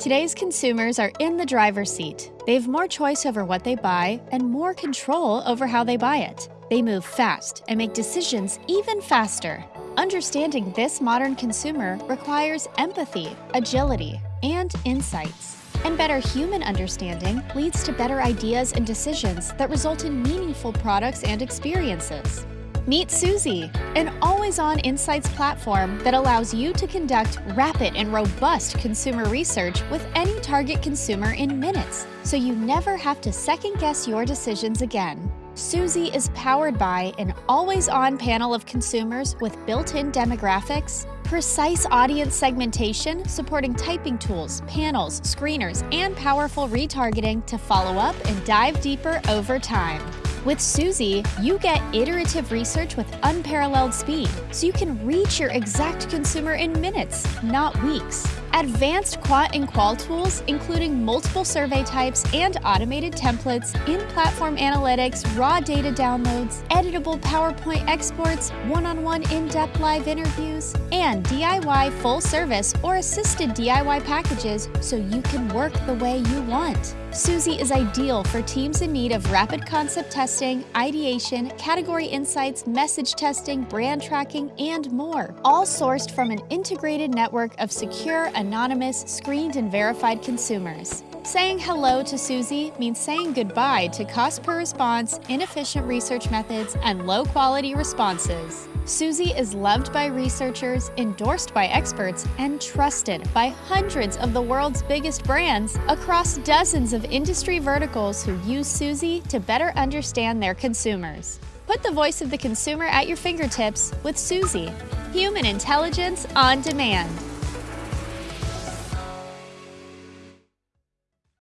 Today's consumers are in the driver's seat. They have more choice over what they buy and more control over how they buy it. They move fast and make decisions even faster. Understanding this modern consumer requires empathy, agility, and insights. And better human understanding leads to better ideas and decisions that result in meaningful products and experiences. Meet Suzy, an always-on insights platform that allows you to conduct rapid and robust consumer research with any target consumer in minutes, so you never have to second-guess your decisions again. Suzy is powered by an always-on panel of consumers with built-in demographics, precise audience segmentation supporting typing tools, panels, screeners, and powerful retargeting to follow up and dive deeper over time. With Suzy, you get iterative research with unparalleled speed, so you can reach your exact consumer in minutes, not weeks. Advanced quant and qual tools, including multiple survey types and automated templates, in-platform analytics, raw data downloads, editable PowerPoint exports, one-on-one in-depth live interviews, and DIY full service or assisted DIY packages so you can work the way you want. Suzy is ideal for teams in need of rapid concept testing, ideation, category insights, message testing, brand tracking, and more, all sourced from an integrated network of secure, anonymous, screened, and verified consumers. Saying hello to Suzy means saying goodbye to cost per response, inefficient research methods, and low quality responses. Suzy is loved by researchers, endorsed by experts, and trusted by hundreds of the world's biggest brands across dozens of industry verticals who use Suzy to better understand their consumers. Put the voice of the consumer at your fingertips with Suzy, human intelligence on demand.